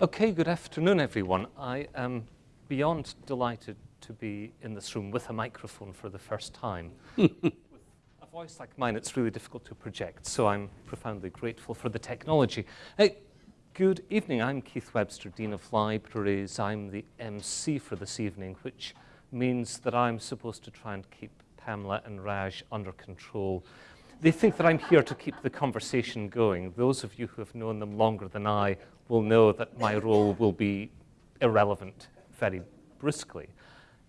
Okay, good afternoon, everyone. I am beyond delighted to be in this room with a microphone for the first time. with a voice like mine, it's really difficult to project, so I'm profoundly grateful for the technology. Hey, good evening. I'm Keith Webster, Dean of Libraries. I'm the MC for this evening, which means that I'm supposed to try and keep Pamela and Raj under control. They think that I'm here to keep the conversation going. Those of you who have known them longer than I will know that my role will be irrelevant very briskly.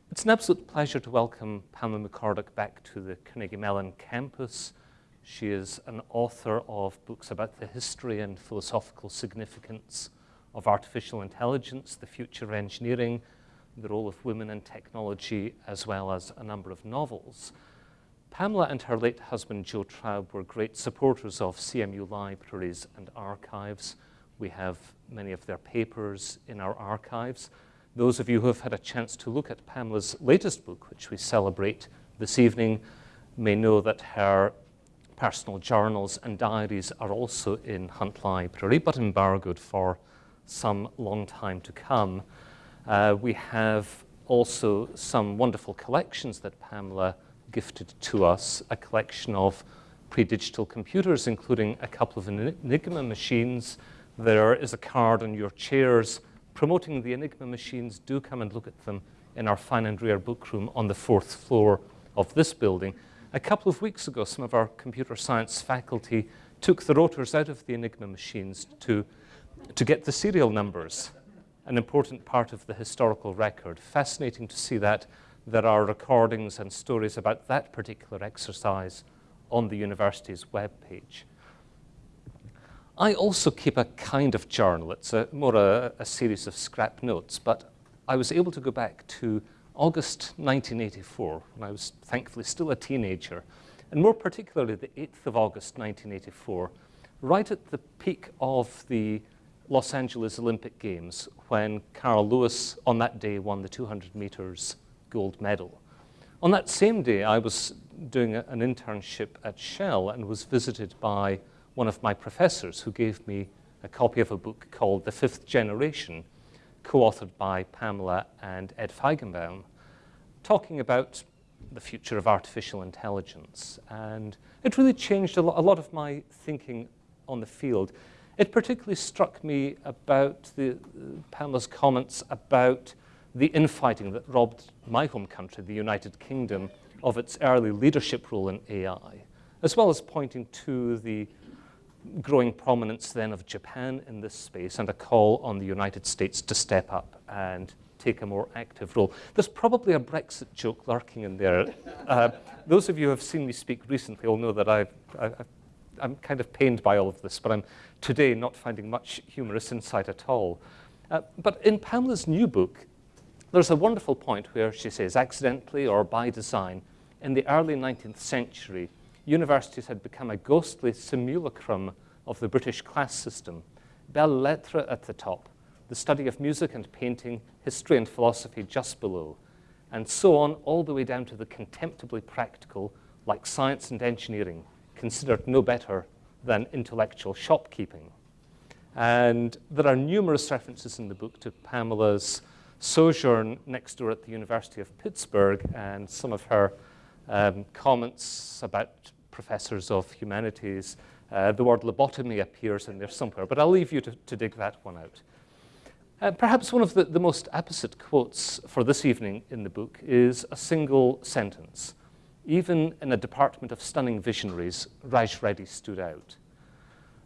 It's an absolute pleasure to welcome Pamela McCorduck back to the Carnegie Mellon campus. She is an author of books about the history and philosophical significance of artificial intelligence, the future of engineering, the role of women in technology, as well as a number of novels. Pamela and her late husband, Joe Traub, were great supporters of CMU libraries and archives. We have many of their papers in our archives. Those of you who have had a chance to look at Pamela's latest book, which we celebrate this evening, may know that her personal journals and diaries are also in Hunt Library, but embargoed for some long time to come. Uh, we have also some wonderful collections that Pamela gifted to us a collection of pre-digital computers, including a couple of Enigma machines. There is a card on your chairs promoting the Enigma machines. Do come and look at them in our fine and rare book room on the fourth floor of this building. A couple of weeks ago, some of our computer science faculty took the rotors out of the Enigma machines to, to get the serial numbers, an important part of the historical record. Fascinating to see that there are recordings and stories about that particular exercise on the university's webpage. I also keep a kind of journal. It's a, more a, a series of scrap notes, but I was able to go back to August 1984, when I was thankfully still a teenager, and more particularly the 8th of August 1984, right at the peak of the Los Angeles Olympic Games, when Carl Lewis on that day won the 200 meters gold medal. On that same day, I was doing a, an internship at Shell and was visited by one of my professors who gave me a copy of a book called The Fifth Generation, co-authored by Pamela and Ed Feigenbaum, talking about the future of artificial intelligence. And it really changed a, lo a lot of my thinking on the field. It particularly struck me about the, uh, Pamela's comments about the infighting that robbed my home country, the United Kingdom, of its early leadership role in AI, as well as pointing to the growing prominence then of Japan in this space and a call on the United States to step up and take a more active role. There's probably a Brexit joke lurking in there. Uh, those of you who have seen me speak recently will know that I've, I've, I'm kind of pained by all of this, but I'm today not finding much humorous insight at all. Uh, but in Pamela's new book, there's a wonderful point where she says, accidentally or by design, in the early 19th century, universities had become a ghostly simulacrum of the British class system. Belles lettres at the top, the study of music and painting, history and philosophy just below, and so on all the way down to the contemptibly practical, like science and engineering, considered no better than intellectual shopkeeping. And there are numerous references in the book to Pamela's sojourn next door at the University of Pittsburgh and some of her um, comments about professors of humanities. Uh, the word lobotomy appears in there somewhere, but I'll leave you to, to dig that one out. Uh, perhaps one of the, the most apposite quotes for this evening in the book is a single sentence. Even in a department of stunning visionaries, Raj Reddy stood out.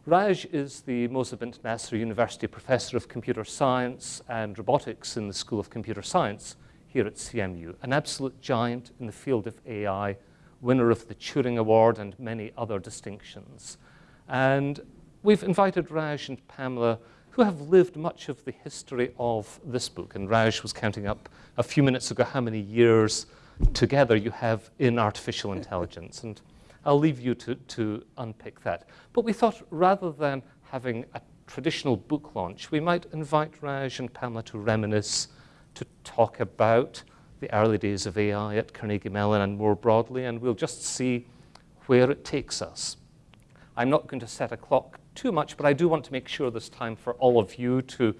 Raj is the Moza bint Nasser University Professor of Computer Science and Robotics in the School of Computer Science here at CMU, an absolute giant in the field of AI, winner of the Turing Award and many other distinctions. And we've invited Raj and Pamela, who have lived much of the history of this book. And Raj was counting up a few minutes ago how many years together you have in artificial intelligence. And I'll leave you to, to unpick that. But we thought rather than having a traditional book launch, we might invite Raj and Pamela to reminisce, to talk about the early days of AI at Carnegie Mellon and more broadly, and we'll just see where it takes us. I'm not going to set a clock too much, but I do want to make sure there's time for all of you to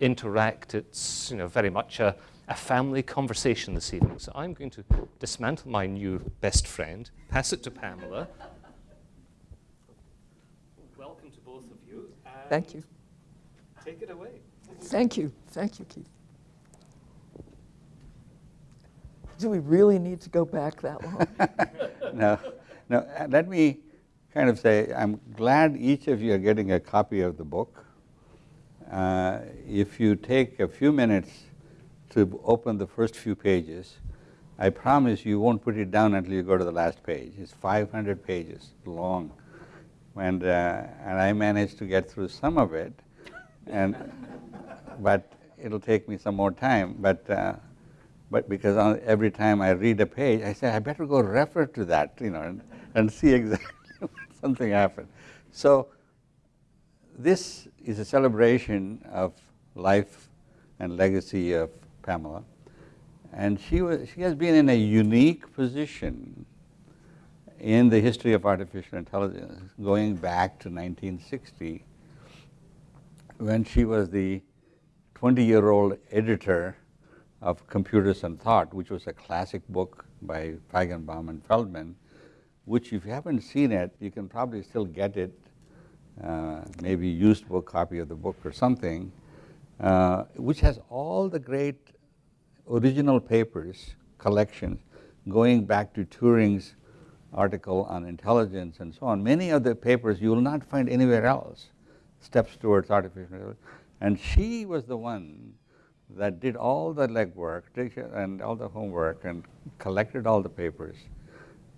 interact. It's you know, very much a, a family conversation this evening. So I'm going to dismantle my new best friend, pass it to Pamela. Welcome to both of you. Thank you. Take it away. Thank you. Thank you, Keith. Do we really need to go back that long? no, no. uh, Let me kind of say, I'm glad each of you are getting a copy of the book. Uh, if you take a few minutes to open the first few pages, I promise you won't put it down until you go to the last page. It's 500 pages long, and uh, and I managed to get through some of it, and but it'll take me some more time. But uh, but because on, every time I read a page, I say I better go refer to that, you know, and, and see exactly something happened. So this is a celebration of life and legacy of Pamela, and she was she has been in a unique position in the history of artificial intelligence, going back to 1960, when she was the 20-year-old editor of Computers and Thought, which was a classic book by Feigenbaum and Feldman, which if you haven't seen it, you can probably still get it, uh, maybe used book copy of the book or something, uh, which has all the great original papers, collections, going back to Turing's article on intelligence and so on. Many of the papers you will not find anywhere else, steps towards artificial intelligence. And she was the one that did all the legwork and all the homework and collected all the papers.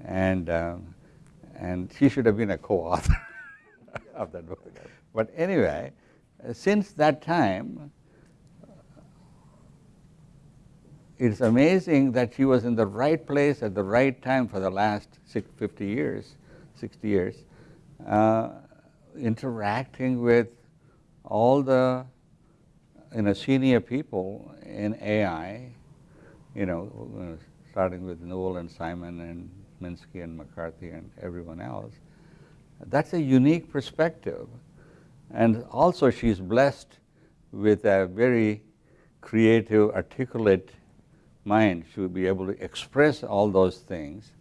And, um, and she should have been a co-author of that book. But anyway, since that time, it's amazing that she was in the right place at the right time for the last 50 years, 60 years, uh, interacting with all the you know, senior people in AI, you know, starting with Newell and Simon and Minsky and McCarthy and everyone else. That's a unique perspective. And also she's blessed with a very creative, articulate mind should be able to express all those things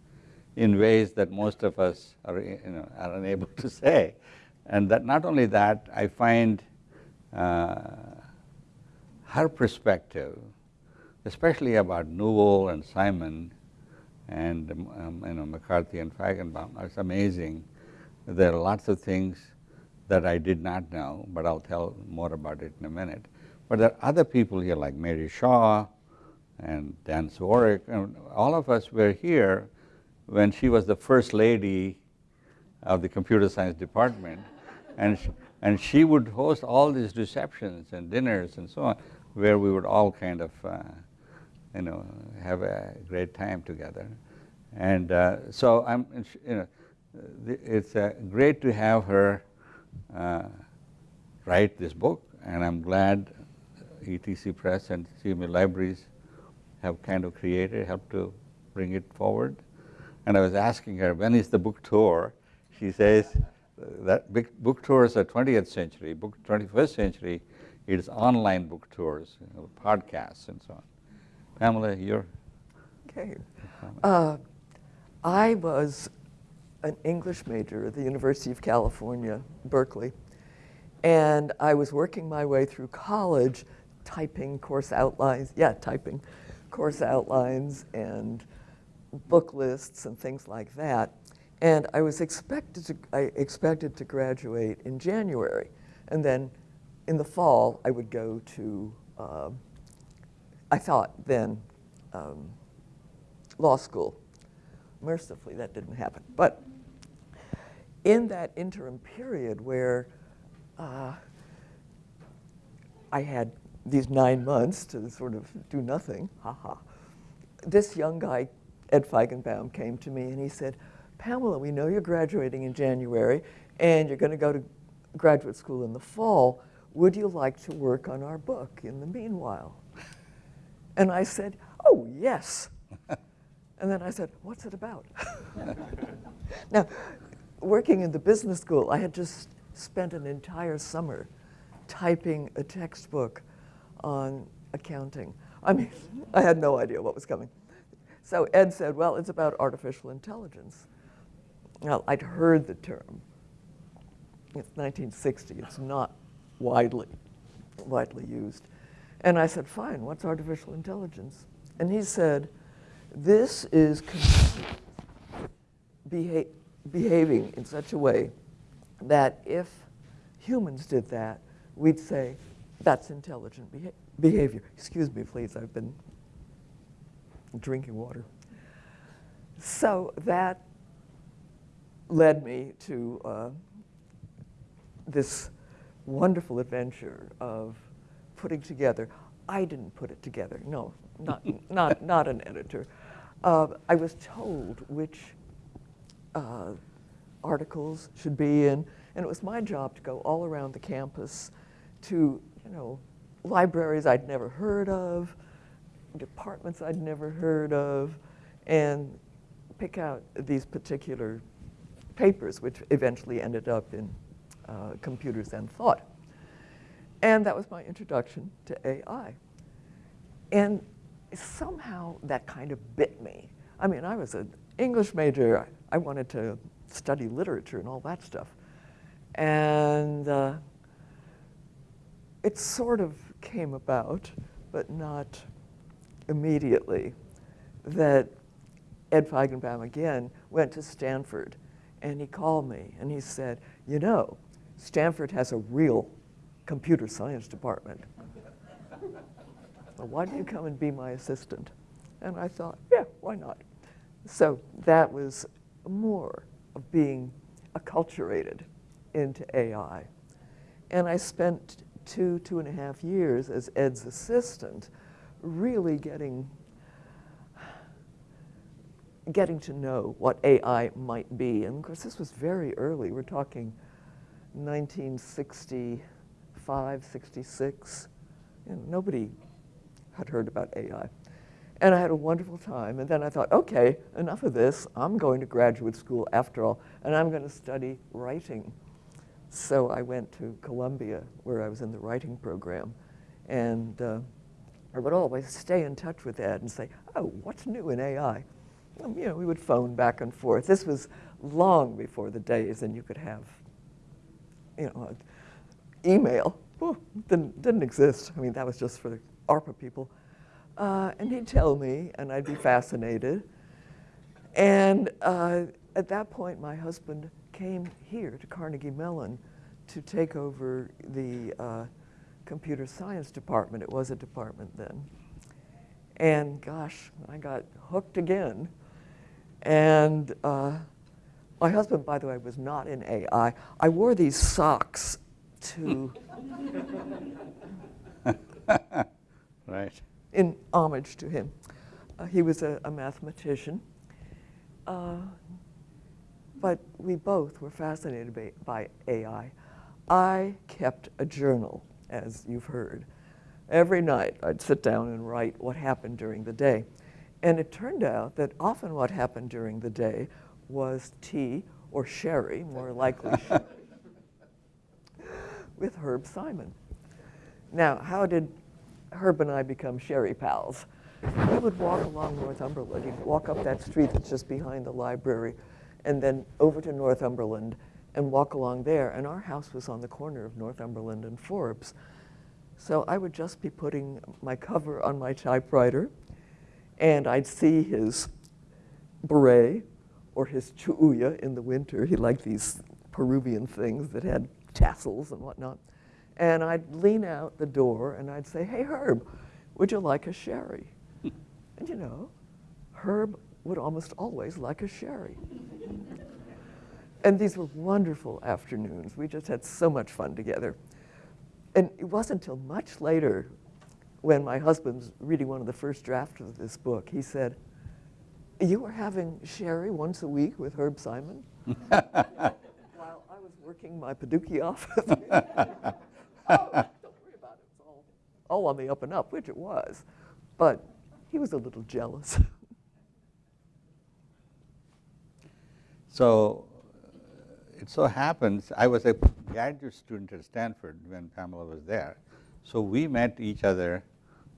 in ways that most of us are, you know, are unable to say. And that not only that, I find uh, her perspective, especially about Newell and Simon and um, you know, McCarthy and Feigenbaum, it's amazing. There are lots of things that I did not know, but I'll tell more about it in a minute. But there are other people here like Mary Shaw and Dan Siewiorek, and all of us were here when she was the first lady of the computer science department. And she, and she would host all these receptions and dinners and so on where we would all kind of, uh, you know, have a great time together. And uh, so I'm, you know, it's uh, great to have her uh, write this book, and I'm glad ETC Press and CMU Libraries have kind of created, helped to bring it forward. And I was asking her, when is the book tour? She says that big book tours are 20th century, book 21st century, it is online book tours, you know, podcasts, and so on. Pamela, you're. Okay. Uh, I was an English major at the University of California, Berkeley, and I was working my way through college, typing course outlines, yeah, typing course outlines and book lists and things like that. And I was expected to, I expected to graduate in January, and then in the fall, I would go to, uh, I thought then, um, law school. Mercifully, that didn't happen. But in that interim period where uh, I had these nine months to sort of do nothing, haha, this young guy, Ed Feigenbaum, came to me and he said, Pamela, we know you're graduating in January and you're going to go to graduate school in the fall would you like to work on our book in the meanwhile? And I said, oh, yes. and then I said, what's it about? now, working in the business school, I had just spent an entire summer typing a textbook on accounting. I mean, I had no idea what was coming. So Ed said, well, it's about artificial intelligence. Now, I'd heard the term. It's 1960. It's not widely, widely used. And I said, fine, what's artificial intelligence? And he said, this is beha behaving in such a way that if humans did that, we'd say, that's intelligent beha behavior. Excuse me, please, I've been drinking water. So that led me to uh, this wonderful adventure of putting together. I didn't put it together. No, not not not an editor. Uh, I was told which uh, articles should be in, and it was my job to go all around the campus to you know libraries I'd never heard of, departments I'd never heard of, and pick out these particular papers, which eventually ended up in uh, Computers and Thought. And that was my introduction to AI. And somehow that kind of bit me. I mean, I was an English major. I wanted to study literature and all that stuff. And uh, it sort of came about, but not immediately, that Ed Feigenbaum again went to Stanford and he called me and he said, you know, Stanford has a real computer science department. well, why don't you come and be my assistant? And I thought, yeah, why not? So that was more of being acculturated into AI. And I spent two, two and a half years as Ed's assistant, really getting getting to know what AI might be. And of course, this was very early. We're talking 1965, 66. You know, nobody had heard about AI. And I had a wonderful time. And then I thought, okay, enough of this. I'm going to graduate school after all, and I'm going to study writing. So I went to Columbia, where I was in the writing program. And uh, I would always stay in touch with Ed and say, oh, what's new in AI? Um, you know, we would phone back and forth. This was long before the days and you could have, you know, email. Well, didn't, didn't exist. I mean, that was just for the ARPA people. Uh, and he'd tell me, and I'd be fascinated. And uh, at that point, my husband came here to Carnegie Mellon to take over the uh, computer science department. It was a department then. And gosh, I got hooked again and uh, my husband, by the way, was not in AI. I wore these socks to, right. in homage to him. Uh, he was a, a mathematician. But we both were fascinated by, by AI. I kept a journal, as you've heard. Every night I'd sit down and write what happened during the day. And it turned out that often what happened during the day was tea or sherry, more likely sherry, with Herb Simon. Now, how did Herb and I become sherry pals? We would walk along Northumberland. He'd walk up that street that's just behind the library and then over to Northumberland and walk along there. And our house was on the corner of Northumberland and Forbes. So I would just be putting my cover on my typewriter and I'd see his beret or his chullo in the winter. He liked these Peruvian things that had tassels and whatnot. And I'd lean out the door and I'd say, hey, Herb, would you like a sherry? and you know, Herb would almost always like a sherry. And these were wonderful afternoons. We just had so much fun together. And it wasn't until much later when my husband's reading one of the first drafts of this book, he said, you were having sherry once a week with Herb Simon? While I was working my Paducah office. oh, don't worry about it. It's all, all on the up and up, which it was. But he was a little jealous. so it so happens, I was a graduate student at Stanford when Pamela was there. So we met each other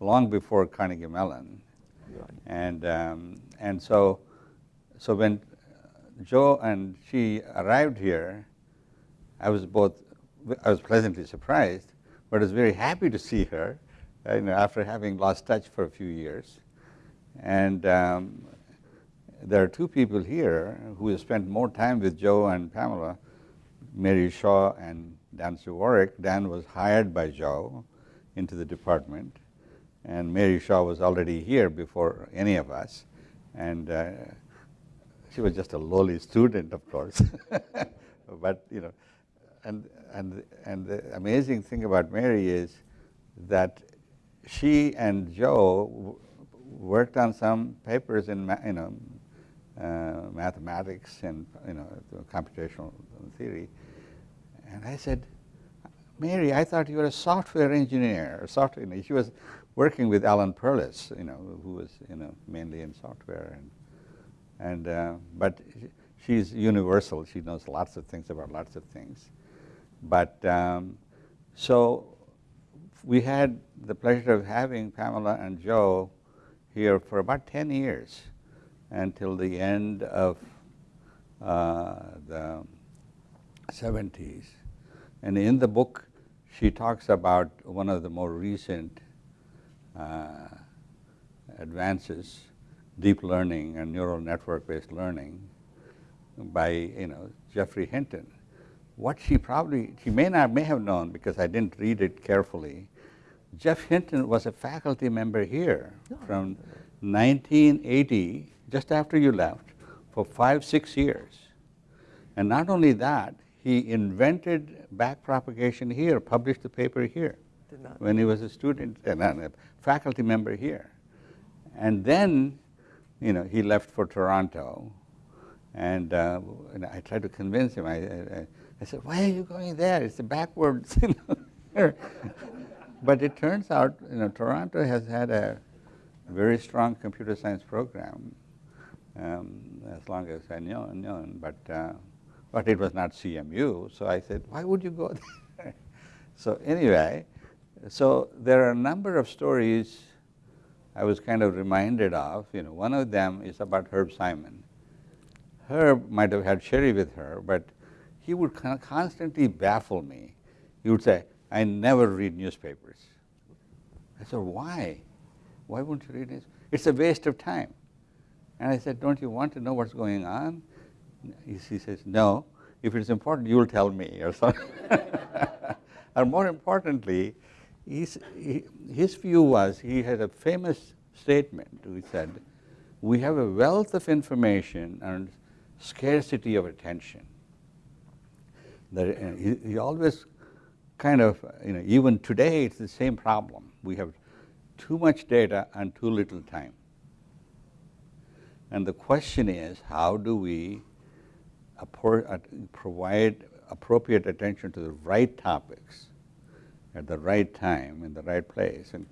long before Carnegie Mellon. Right. And, um, and so, so when Joe and she arrived here, I was both, I was pleasantly surprised, but I was very happy to see her, you know, after having lost touch for a few years. And um, there are two people here who have spent more time with Joe and Pamela, Mary Shaw and Dan Siewiorek. Dan was hired by Joe into the department, and Mary Shaw was already here before any of us. And uh, she was just a lowly student, of course. but, you know, and, and, and the amazing thing about Mary is that she and Joe worked on some papers in, you know, mathematics and, you know, computational theory. And I said, Mary, I thought you were a software engineer. Software, know, she was working with Alan Perlis, you know, who was, you know, mainly in software. And, and uh, but she's universal. She knows lots of things about lots of things. But um, so we had the pleasure of having Pamela and Joe here for about 10 years until the end of uh, the 70s. And in the book, she talks about one of the more recent uh, advances, deep learning and neural network-based learning by you know Geoffrey Hinton. What she probably she may not may have known because I didn't read it carefully. Jeff Hinton was a faculty member here from 1980, just after you left, for five six years. And not only that, he invented backpropagation here, published the paper here Did not. when he was a student and a faculty member here. And then, you know, he left for Toronto, and, uh, and I tried to convince him. I, I, I, said, "Why are you going there? It's the backwards." You know. but it turns out, you know, Toronto has had a very strong computer science program, um, as long as I knew, known. But uh, but it was not CMU. So I said, "Why would you go there?" so anyway, so there are a number of stories I was kind of reminded of. You know, one of them is about Herb Simon. Herb might have had Sherry with her, but he would constantly baffle me. He would say, I never read newspapers. I said, why? Why won't you read it? It's a waste of time. And I said, don't you want to know what's going on? He says, no. If it's important, you'll tell me or something. or more importantly, his, his view was, he had a famous statement, he said, we have a wealth of information and scarcity of attention. That, uh, he, he always kind of, you know, even today it's the same problem. We have too much data and too little time. And the question is, how do we provide appropriate attention to the right topics at the right time in the right place? And,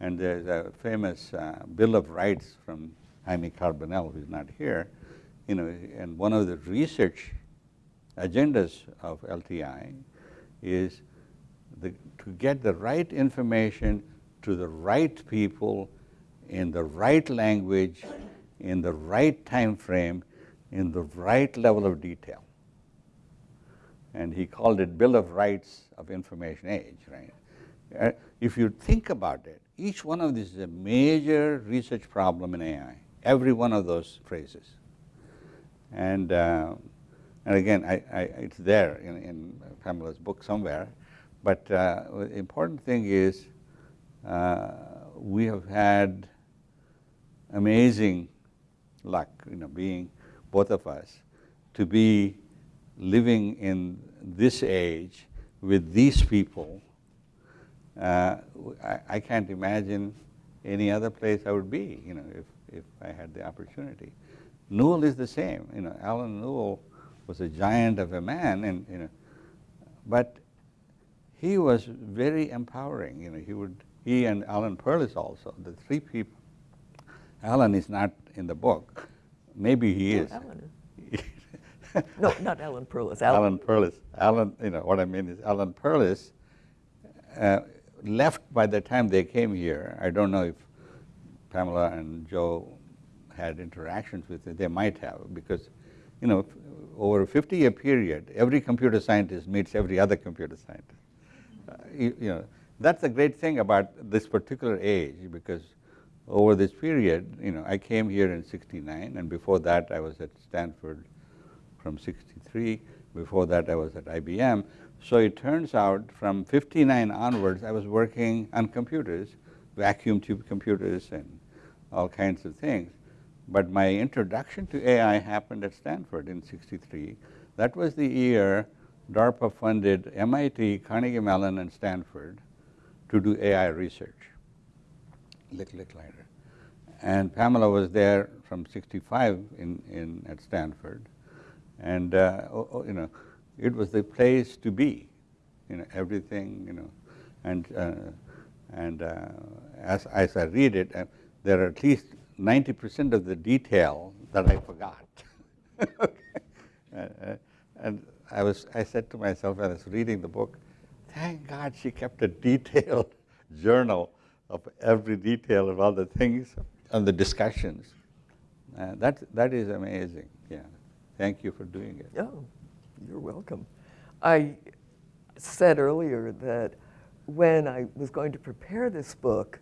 and there's a famous uh, Bill of Rights from Jaime Carbonell, who's not here, you know, and one of the research agendas of LTI is the, to get the right information to the right people in the right language, in the right time frame, in the right level of detail. And he called it Bill of Rights of Information Age, right? Uh, if you think about it, each one of these is a major research problem in AI, every one of those phrases. And, uh, and again, I, I, it's there in, in Pamela's book somewhere. But uh, the important thing is uh, we have had amazing luck, you know, being both of us, to be living in this age with these people. Uh, I, I, can't imagine any other place I would be, you know, if, if I had the opportunity. Newell is the same. You know, Allen Newell was a giant of a man, and you know, but he was very empowering. You know, he would he and Alan Perlis also the three people. Alan is not in the book. Maybe he is. Alan no, not Alan Perlis. Alan, Alan Perlis. Alan, you know what I mean is Alan Perlis. Uh, left by the time they came here. I don't know if Pamela and Joe had interactions with it. They might have because, you know, over a 50-year period, every computer scientist meets every other computer scientist. Uh, you, you know, that's the great thing about this particular age because over this period, you know, I came here in 69 and before that I was at Stanford from 63. Before that I was at IBM. So it turns out from 59 onwards I was working on computers, vacuum tube computers and all kinds of things. But my introduction to AI happened at Stanford in 63. That was the year DARPA funded MIT, Carnegie Mellon and Stanford to do AI research, Lick Licklider. And Pamela was there from 65 in, in at Stanford. And uh, oh, oh, you know, it was the place to be, you know, everything, you know, and, uh, and uh, as, as I read it, uh, there are at least 90% of the detail that I forgot. okay. Uh, uh, and I was, I said to myself when I was reading the book, thank God she kept a detailed journal of every detail of all the things and the discussions. Uh, that, that is amazing, yeah. Thank you for doing it. Yeah, you're welcome. I said earlier that when I was going to prepare this book,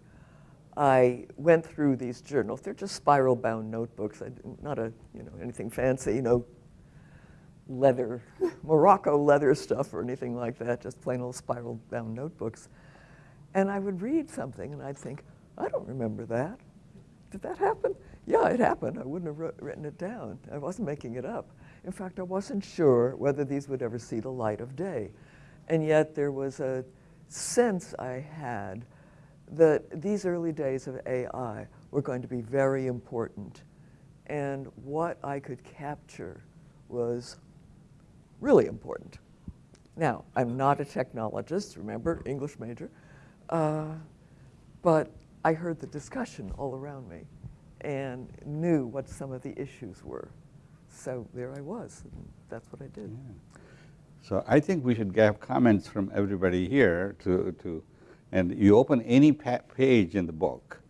I went through these journals. They're just spiral-bound notebooks, not a, you know, anything fancy, you know, leather, Morocco leather stuff or anything like that, just plain old spiral-bound notebooks. And I would read something and I'd think, I don't remember that. Did that happen? Yeah, it happened. I wouldn't have written it down. I wasn't making it up. In fact, I wasn't sure whether these would ever see the light of day. And yet there was a sense I had that these early days of AI were going to be very important. And what I could capture was really important. Now, I'm not a technologist, remember, English major, uh, but I heard the discussion all around me and knew what some of the issues were. So there I was, that's what I did. Yeah. So I think we should have comments from everybody here to, to and you open any page in the book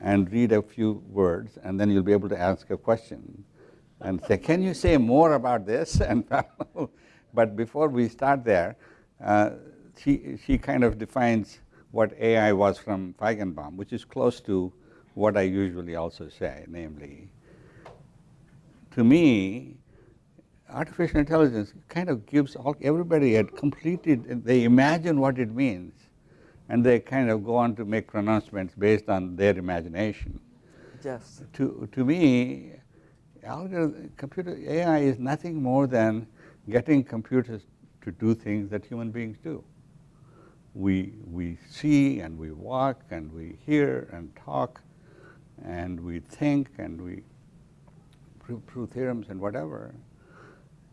and read a few words, and then you'll be able to ask a question and say, can you say more about this? And but before we start there, uh, she, she kind of defines what AI was from Feigenbaum, which is close to what I usually also say, namely, to me, artificial intelligence kind of gives all, everybody a completed, they imagine what it means, and they kind of go on to make pronouncements based on their imagination. Yes. To, to me, computer AI is nothing more than getting computers to do things that human beings do. We, we see and we walk and we hear and talk and we think and we prove, prove theorems and whatever.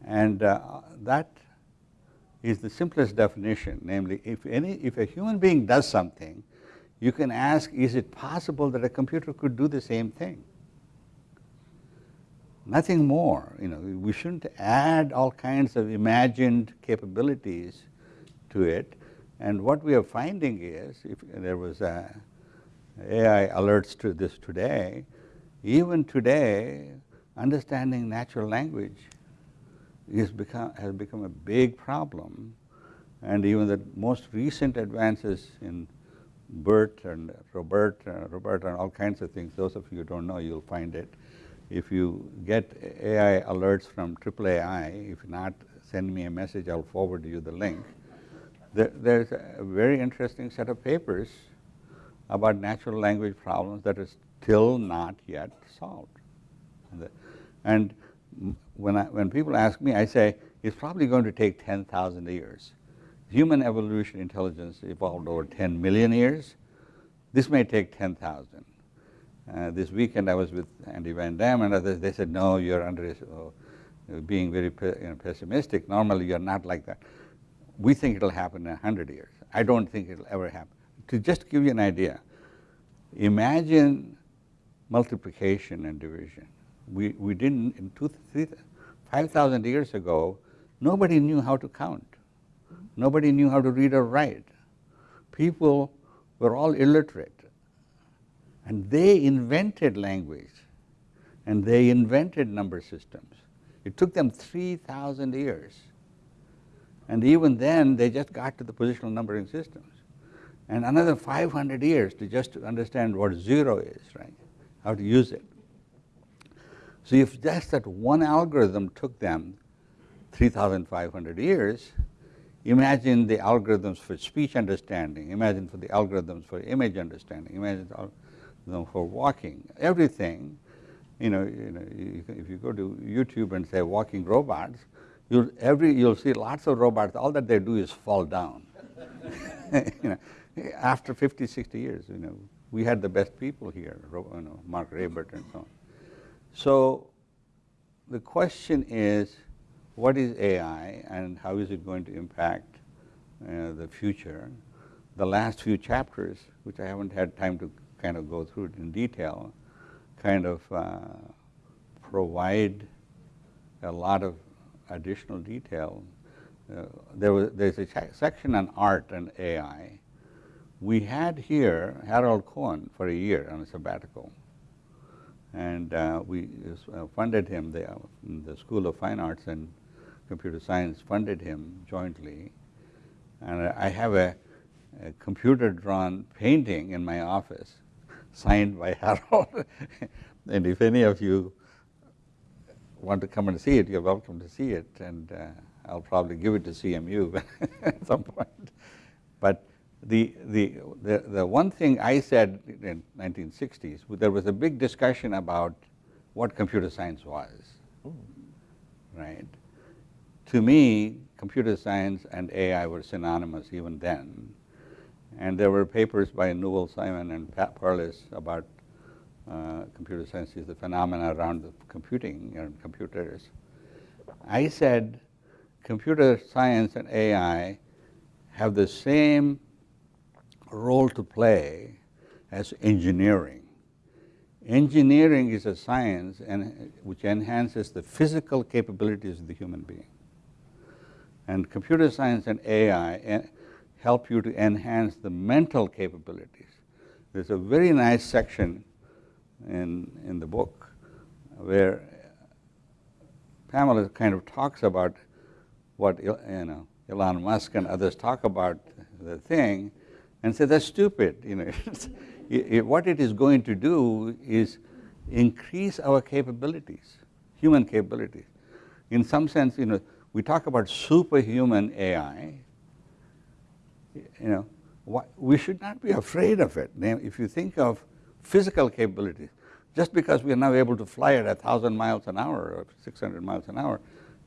And uh, that is the simplest definition, namely if, any, if a human being does something, you can ask, is it possible that a computer could do the same thing? Nothing more, you know, we shouldn't add all kinds of imagined capabilities to it. And what we are finding is, if there was a AI alerts to this today, even today, understanding natural language is become, has become a big problem. And even the most recent advances in BERT and Robert, uh, Robert and all kinds of things, those of you who don't know, you'll find it if you get AI alerts from AAAI, if not, send me a message, I'll forward you the link. There, there's a very interesting set of papers about natural language problems that is still not yet solved. And when, I, when people ask me, I say, it's probably going to take 10,000 years. Human evolution intelligence evolved over 10 million years. This may take 10,000. Uh, this weekend I was with Andy Van Dam and others, they said, no, you're under, uh, being very you know, pessimistic. Normally you're not like that. We think it'll happen in 100 years. I don't think it'll ever happen. To just give you an idea, imagine multiplication and division. We, we didn't, in 5,000 years ago, nobody knew how to count. Nobody knew how to read or write. people were all illiterate. And they invented language and they invented number systems. It took them 3,000 years. And even then, they just got to the positional numbering systems. And another 500 years to just understand what zero is, right? How to use it. So if just that one algorithm took them 3,500 years, imagine the algorithms for speech understanding, imagine for the algorithms for image understanding, imagine for walking, everything. You know, you know, if you go to YouTube and say walking robots, you'll every you'll see lots of robots. All that they do is fall down. you know, after 50, 60 years, you know, we had the best people here. You know, Mark Raibert and so on. So the question is, what is AI and how is it going to impact uh, the future? The last few chapters, which I haven't had time to kind of go through it in detail, kind of uh, provide a lot of additional detail. Uh, there was, there's a section on art and AI. We had here Harold Cohen for a year on a sabbatical. And uh, we uh, funded him, the, the School of Fine Arts and Computer Science funded him jointly. And I have a, a computer drawn painting in my office signed by Harold. and if any of you want to come and see it, you're welcome to see it, and uh, I'll probably give it to CMU at some point. But the, the, the, the one thing I said in 1960s, there was a big discussion about what computer science was, mm. right? To me, computer science and AI were synonymous even then. And there were papers by Newell Simon and Pat Perlis about uh, computer science is the phenomena around the computing and computers. I said computer science and AI have the same role to play as engineering. Engineering is a science and, which enhances the physical capabilities of the human being. And computer science and AI help you to enhance the mental capabilities. There's a very nice section in, in the book where Pamela kind of talks about what you know, Elon Musk and others talk about the thing and say that's stupid. You know, it, what it is going to do is increase our capabilities, human capabilities. In some sense, you know, we talk about superhuman AI, you know, we should not be afraid of it. If you think of physical capabilities, just because we are now able to fly at 1,000 miles an hour or 600 miles an hour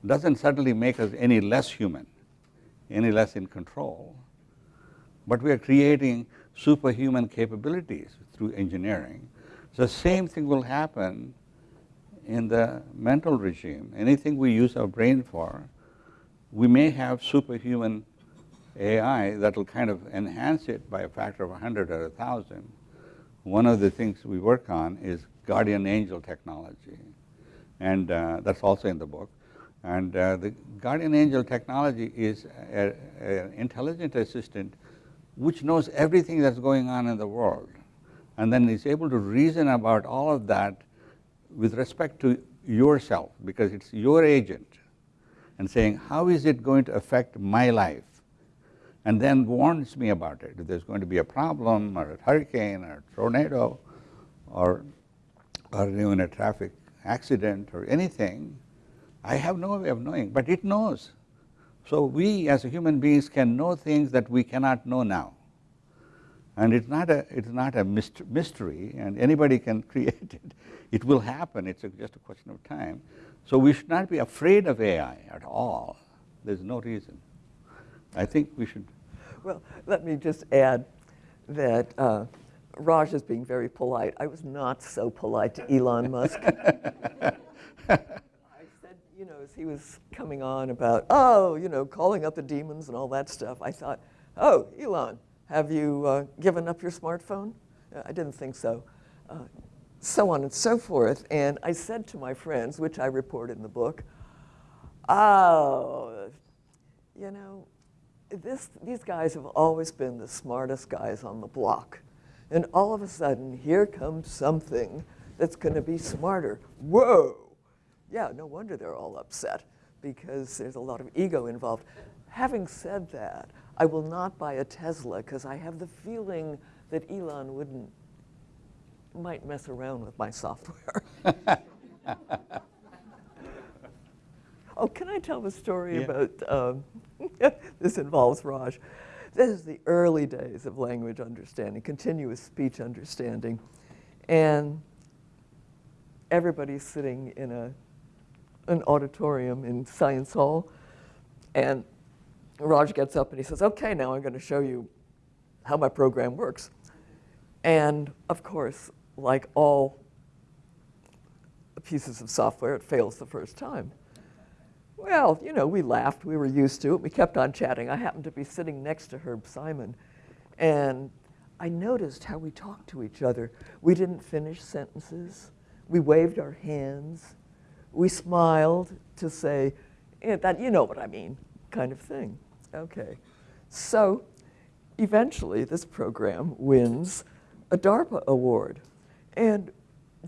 doesn't suddenly make us any less human, any less in control. But we are creating superhuman capabilities through engineering. The same thing will happen in the mental regime. Anything we use our brain for, we may have superhuman AI that will kind of enhance it by a factor of 100 or 1,000. One of the things we work on is guardian angel technology, and uh, that's also in the book. And uh, the guardian angel technology is an intelligent assistant which knows everything that's going on in the world, and then is able to reason about all of that with respect to yourself, because it's your agent, and saying, how is it going to affect my life? And then warns me about it. If there's going to be a problem or a hurricane or a tornado or, or even a traffic accident or anything, I have no way of knowing, but it knows. So we as human beings can know things that we cannot know now. And it's not a, it's not a mystery and anybody can create it. It will happen, it's just a question of time. So we should not be afraid of AI at all. There's no reason. I think we should. Well, let me just add that uh, Raj is being very polite. I was not so polite to Elon Musk. I said, you know, as he was coming on about, oh, you know, calling up the demons and all that stuff, I thought, oh, Elon, have you uh, given up your smartphone? Uh, I didn't think so. Uh, so on and so forth. And I said to my friends, which I report in the book, oh, you know, this, these guys have always been the smartest guys on the block. And all of a sudden, here comes something that's going to be smarter. Whoa! Yeah, no wonder they're all upset because there's a lot of ego involved. Having said that, I will not buy a Tesla because I have the feeling that Elon wouldn't, might mess around with my software. oh, can I tell the story Yeah. about, um, this involves Raj. This is the early days of language understanding, continuous speech understanding. And everybody's sitting in a, an auditorium in Science Hall. And Raj gets up and he says, okay, now I'm going to show you how my program works. And of course, like all pieces of software, it fails the first time. Well, you know, we laughed. We were used to it. We kept on chatting. I happened to be sitting next to Herb Simon, and I noticed how we talked to each other. We didn't finish sentences. We waved our hands. We smiled to say, "Eh, that, you know what I mean, kind of thing. Okay. So eventually, this program wins a DARPA award. And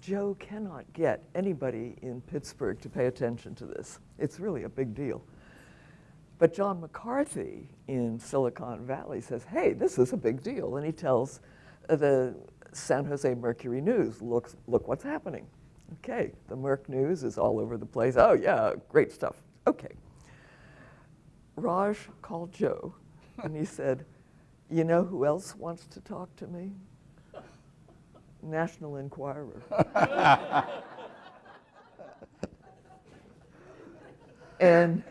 Joe cannot get anybody in Pittsburgh to pay attention to this. It's really a big deal. But John McCarthy in Silicon Valley says, hey, this is a big deal. And he tells uh, the San Jose Mercury News, look, look what's happening. Okay, the Merc News is all over the place. Oh, yeah, great stuff. Okay. Raj called Joe and he said, you know who else wants to talk to me? National Enquirer. and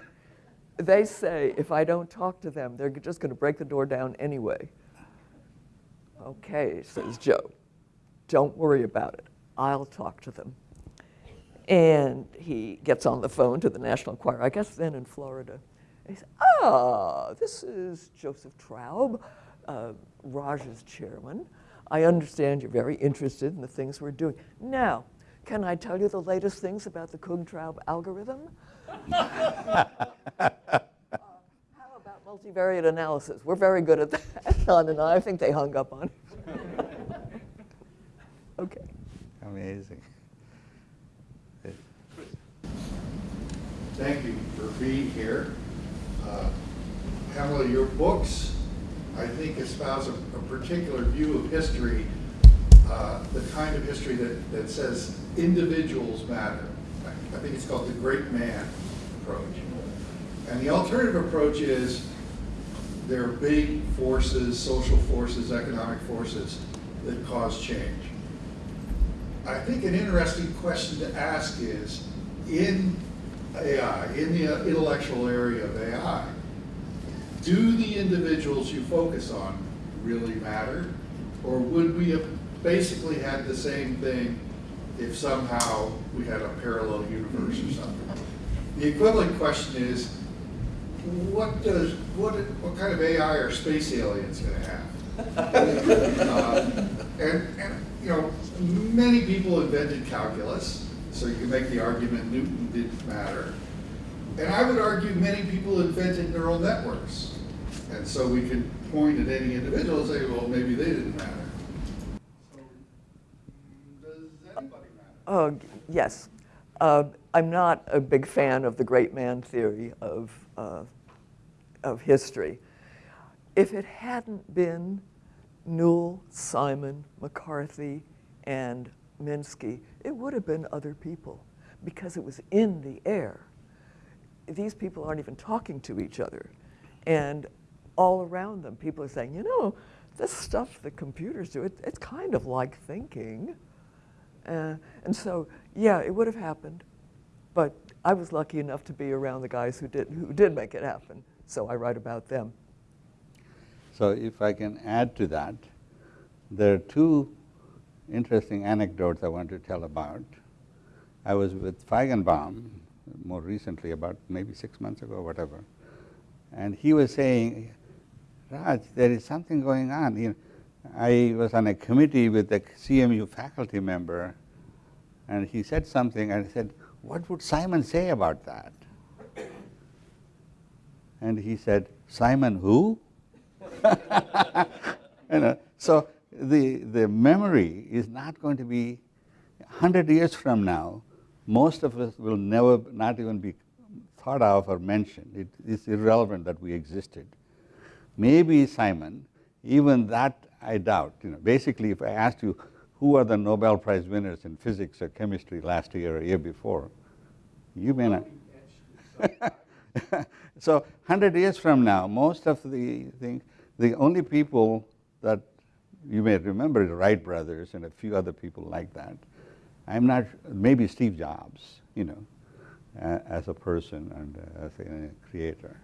they say if I don't talk to them, they're just going to break the door down anyway. Okay, says Joe. Don't worry about it. I'll talk to them. And he gets on the phone to the National Enquirer, I guess then in Florida. And he says, Ah, this is Joseph Traub, uh, Raj's chairman. I understand you're very interested in the things we're doing. Now, can I tell you the latest things about the Kung-Traub algorithm? Uh, how about multivariate analysis? We're very good at that. Don and I, I think they hung up on it. okay. Amazing. Thank you for being here. Uh, Pamela, your books, I think, espouse a, a particular view of history, uh, the kind of history that, that says individuals matter. I, I think it's called the great man approach. And the alternative approach is there are big forces, social forces, economic forces that cause change. I think an interesting question to ask is, in AI, in the intellectual area of AI, do the individuals you focus on really matter? Or would we have basically had the same thing if somehow we had a parallel universe or something? The equivalent question is, what does, what, what kind of AI are space aliens gonna have? Uh, And, and, you know, many people invented calculus, so you can make the argument Newton didn't matter. And I would argue many people invented neural networks. And so we could point at any individual and say, well, maybe they didn't matter. Oh, yes. Uh, I'm not a big fan of the great man theory of, uh, of history. If it hadn't been Newell, Simon, McCarthy, and Minsky, it would have been other people because it was in the air. These people aren't even talking to each other. And all around them, people are saying, you know, this stuff the computers do, it, it's kind of like thinking. Uh, and so, yeah, it would have happened, but I was lucky enough to be around the guys who did, who did make it happen, so I write about them. So if I can add to that, there are two interesting anecdotes I want to tell about. I was with Feigenbaum more recently, about maybe six months ago or whatever, and he was saying, Raj, there is something going on. You know, I was on a committee with a CMU faculty member, and he said something, and I said, what would Simon say about that? And he said, Simon who? you know, so the, the memory is not going to be, 100 years from now, most of us will never, not even be thought of or mentioned. It is irrelevant that we existed. Maybe Simon, even that I doubt. You know, basically, if I asked you who are the Nobel Prize winners in physics or chemistry last year or year before, you may not. so 100 years from now, most of the thing, the only people that you may remember the Wright brothers and a few other people like that. I'm not, maybe Steve Jobs, you know, uh, as a person and uh, as a, creator.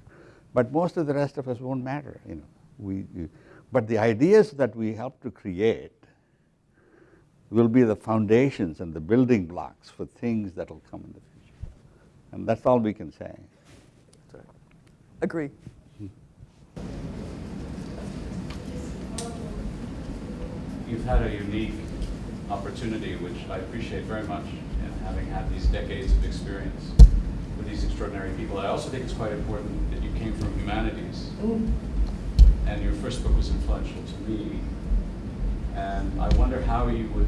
But most of the rest of us won't matter, you know. We, you, but the ideas that we help to create will be the foundations and the building blocks for things that will come in the future. And that's all we can say. Agree. You've had a unique opportunity, which I appreciate very much, in having had these decades of experience with these extraordinary people. I also think it's quite important that you came from humanities, mm. and your first book was influential to me. And I wonder how you would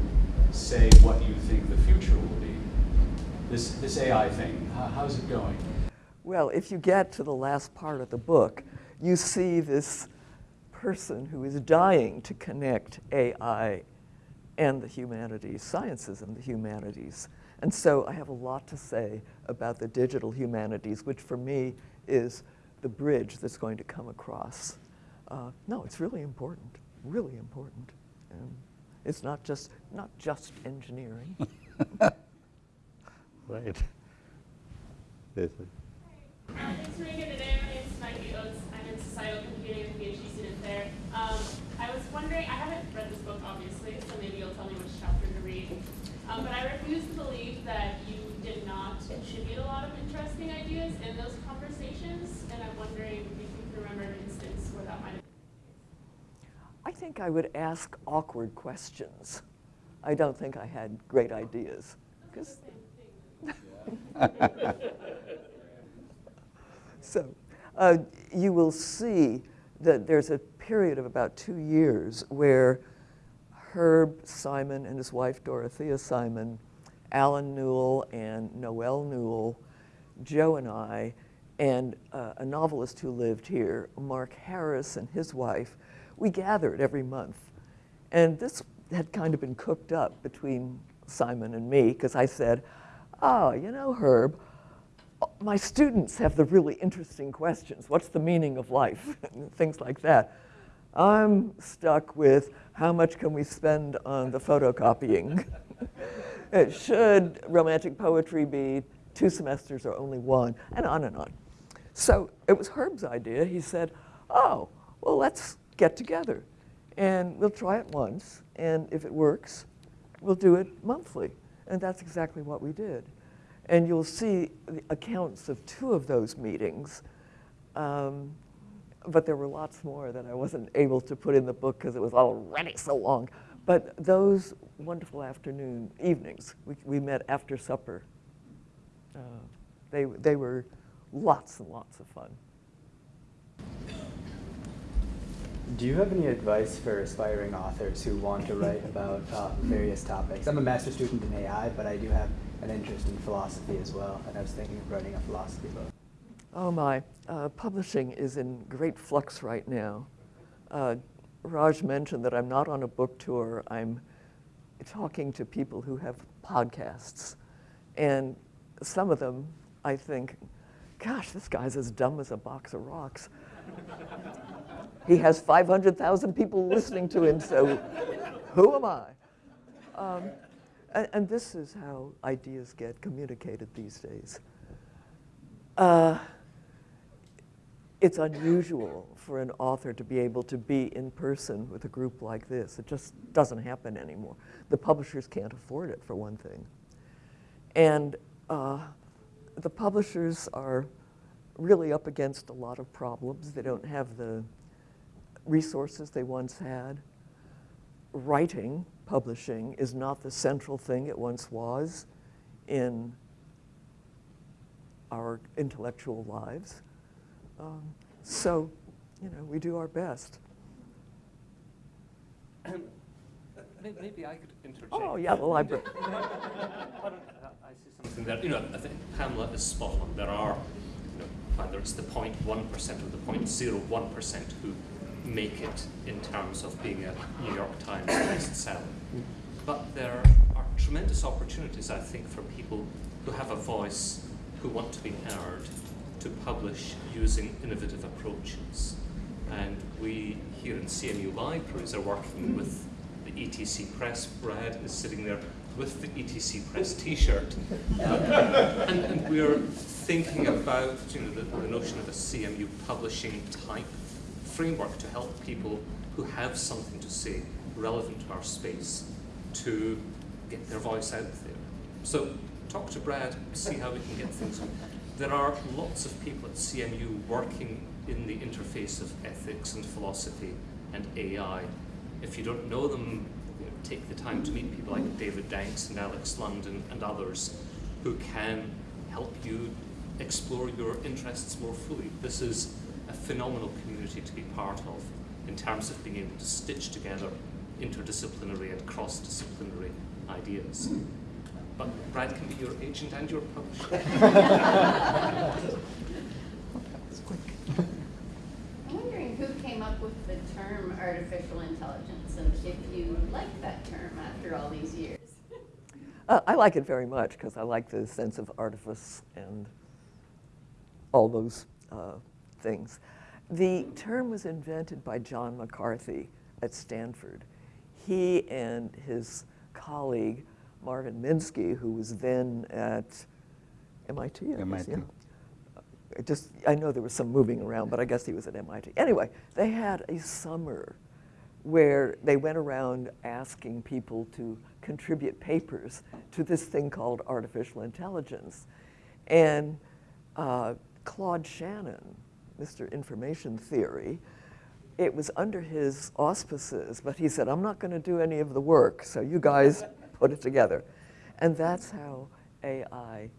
say what you think the future will be. This, this AI thing, how, how's it going? Well, if you get to the last part of the book, you see this person who is dying to connect AI and the humanities, sciences and the humanities. And so I have a lot to say about the digital humanities, which for me is the bridge that's going to come across. Uh, no, it's really important, really important. And it's not just, not just engineering. right. Thanks for being here today. My name is Maggie Oates. I'm in societal computing and PhD student there. Um, I was wondering, I haven't read this book obviously, tell me which chapter to read. Um, but I refuse to believe that you did not contribute a lot of interesting ideas in those conversations, and I'm wondering if you can remember an instance where that might have I think I would ask awkward questions. I don't think I had great ideas. so uh, you will see that there's a period of about two years where Herb Simon and his wife Dorothea Simon, Allen Newell and Noel Newell, Joe and I, and uh, a novelist who lived here, Mark Harris and his wife, we gathered every month. And this had kind of been cooked up between Simon and me because I said, oh, you know, Herb, my students have the really interesting questions. What's the meaning of life? Things like that. I'm stuck with how much can we spend on the photocopying? Should romantic poetry be two semesters or only one? And on and on. So it was Herb's idea. He said, oh, well, let's get together and we'll try it once. And if it works, we'll do it monthly. And that's exactly what we did. And you'll see the accounts of two of those meetings. Um, but there were lots more that I wasn't able to put in the book because it was already so long. But those wonderful afternoon evenings, we, we met after supper. Uh, they, they were lots and lots of fun. Do you have any advice for aspiring authors who want to write about uh, various topics? I'm a master's student in AI, but I do have an interest in philosophy as well, and I was thinking of writing a philosophy book. Oh my, uh, publishing is in great flux right now. Uh, Raj mentioned that I'm not on a book tour. I'm talking to people who have podcasts. And some of them, I think, gosh, this guy's as dumb as a box of rocks. he has 500,000 people listening to him, so who am I? Um, and, and, this is how ideas get communicated these days. Uh, it's unusual for an author to be able to be in person with a group like this. It just doesn't happen anymore. The publishers can't afford it, for one thing. And uh, the publishers are really up against a lot of problems. They don't have the resources they once had. Writing, publishing, is not the central thing it once was in our intellectual lives. Um, so you know, we do our best. Maybe I could interject. Oh, yeah, the library. I I say something there? You know, I think Pamela is spot on. There are, you know, whether it's the 0.1% or the 0.01% who make it in terms of being a New York Times bestseller. But there are tremendous opportunities, I think, for people who have a voice, who want to be heard, to publish using innovative approaches. And we here in CMU Libraries are working with the ETC Press. Brad is sitting there with the ETC Press T-shirt, Uh, and, and we're thinking about you know the, the notion of a CMU publishing type framework to help people who have something to say relevant to our space to get their voice out there. So talk to Brad, see how we can get things. There are lots of people at CMU working in the interface of ethics and philosophy and AI. If you don't know them, you know, take the time to meet people like David Danks and Alex London and others who can help you explore your interests more fully. This is a phenomenal community to be part of in terms of being able to stitch together interdisciplinary and cross-disciplinary ideas. But Brad can be your agent and your publisher. I'm wondering who came up with the term artificial intelligence and if you like that term after all these years. Uh, I like it very much because I like the sense of artifice and all those uh, things. The term was invented by John McCarthy at Stanford. He and his colleague Marvin Minsky, who was then at MIT, I guess, MIT. yeah. I just, I know there was some moving around, but I guess he was at MIT. Anyway, they had a summer where they went around asking people to contribute papers to this thing called artificial intelligence. And uh, Claude Shannon, Mr. Information Theory, it was under his auspices, but he said, I'm not going to do any of the work, so you guys put it together. And that's how AI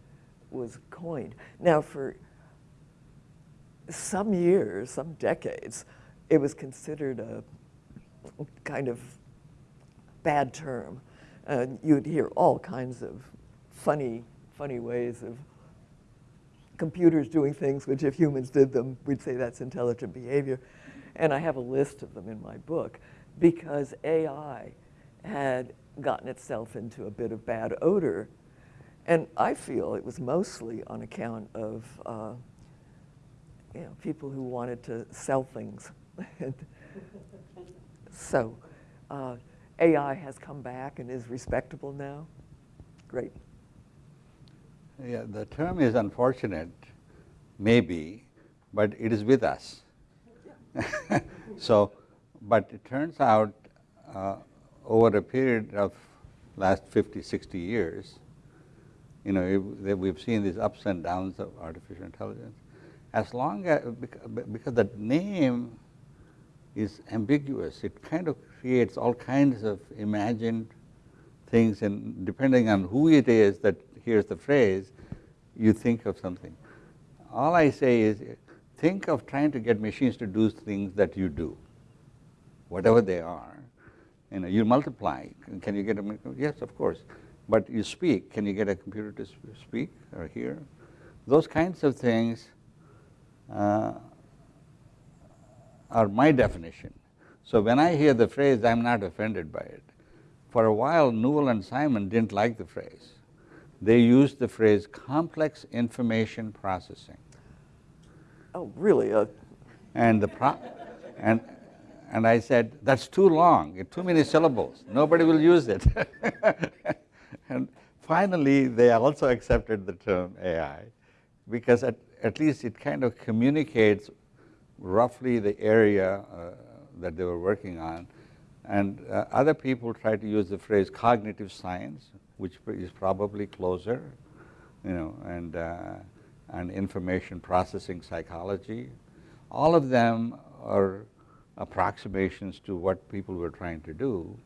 was coined. Now, for some years, some decades, it was considered a kind of bad term. Uh, you'd hear all kinds of funny, funny ways of computers doing things which if humans did them, we'd say that's intelligent behavior. And I have a list of them in my book because AI had gotten itself into a bit of bad odor. And I feel it was mostly on account of uh, you know, people who wanted to sell things. so uh, AI has come back and is respectable now. Great. Yeah, the term is unfortunate, maybe, but it is with us. so, but it turns out uh, over a period of last 50, 60 years, you know, it- we've seen these ups and downs of artificial intelligence. As long as, because the name is ambiguous, it kind of creates all kinds of imagined things, and depending on who it is that hears the phrase, you think of something. All I say is, think of trying to get machines to do things that you do, whatever they are. You know, you multiply. Can you get a? Yes, of course. But you speak. Can you get a computer to speak or hear? Those kinds of things uh, are my definition. So when I hear the phrase, I'm not offended by it. For a while, Newell and Simon didn't like the phrase. They used the phrase complex information processing. Oh, really? Uh, And the pro and and I said, that's too long, too many syllables. Nobody will use it. and finally, they also accepted the term AI because at, at least it kind of communicates roughly the area uh, that they were working on. And uh, other people try to use the phrase cognitive science, which is probably closer, you know, and, uh, and information processing psychology. All of them are approximations to what people were trying to do,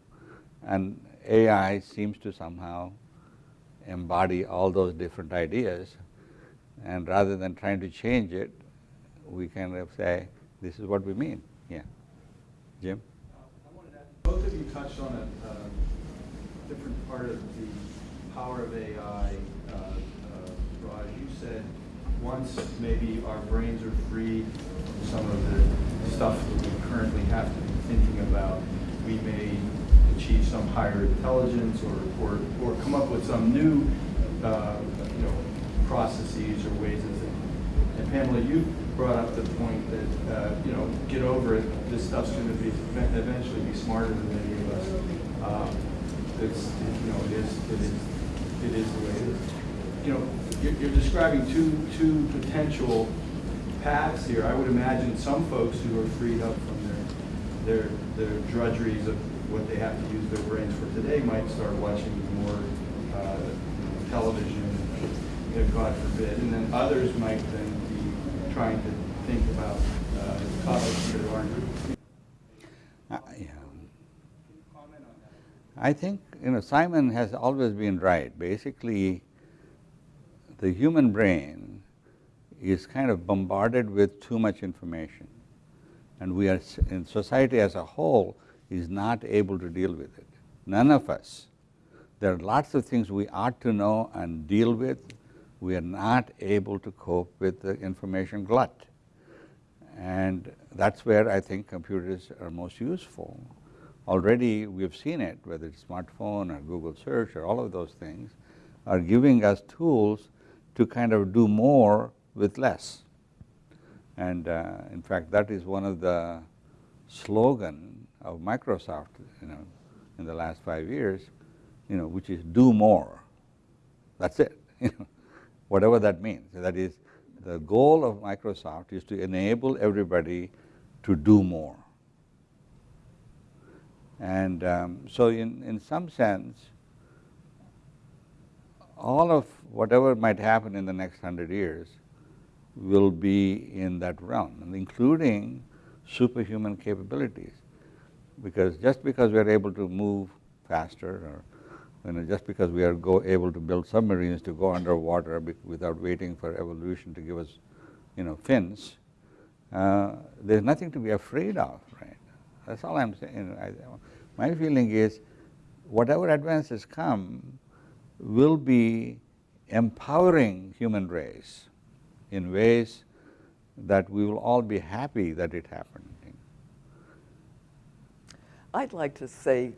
and AI seems to somehow embody all those different ideas. And rather than trying to change it, we kind of say, This is what we mean, yeah. Jim? Both of you touched on a uh, different part of the power of AI. Uh, uh, Raj, you said once maybe our brains are freed from some of the stuff that we currently have to be thinking about, we may achieve some higher intelligence or, or, or come up with some new, uh, you know, processes or ways of thinking. And Pamela, you brought up the point that, uh, you know, get over it, this stuff's going to be, eventually be smarter than many of us. Um, It's, you know, it is, it is, it is the way it is. You know, you're, you're describing two, two potential paths here. I would imagine some folks who are freed up from their, their, their drudgeries of what they have to use their brains for today might start watching more uh, television, know, God forbid, and then others might then be trying to think about uh, topics that aren't. Uh, yeah. I think, you know, Simon has always been right. Basically, the human brain is kind of bombarded with too much information. And we are, in society as a whole, is not able to deal with it. None of us. There are lots of things we ought to know and deal with. We are not able to cope with the information glut. And that's where I think computers are most useful. Already we've seen it, whether it's smartphone or Google search or all of those things, are giving us tools to kind of do more with less. And uh, in fact, that is one of the slogan of Microsoft, you know, in the last five years, you know, which is do more. That's it, you know, whatever that means. That is, the goal of Microsoft is to enable everybody to do more. And um, so in, in some sense, all of whatever might happen in the next hundred years will be in that realm, including superhuman capabilities. Because just because we are able to move faster, or you know, just because we are go able to build submarines to go underwater without waiting for evolution to give us, you know, fins, uh, there's nothing to be afraid of, right? That's all I'm saying. I, my feeling is, whatever advances come will be empowering human race in ways that we will all be happy that it happened. I'd like to say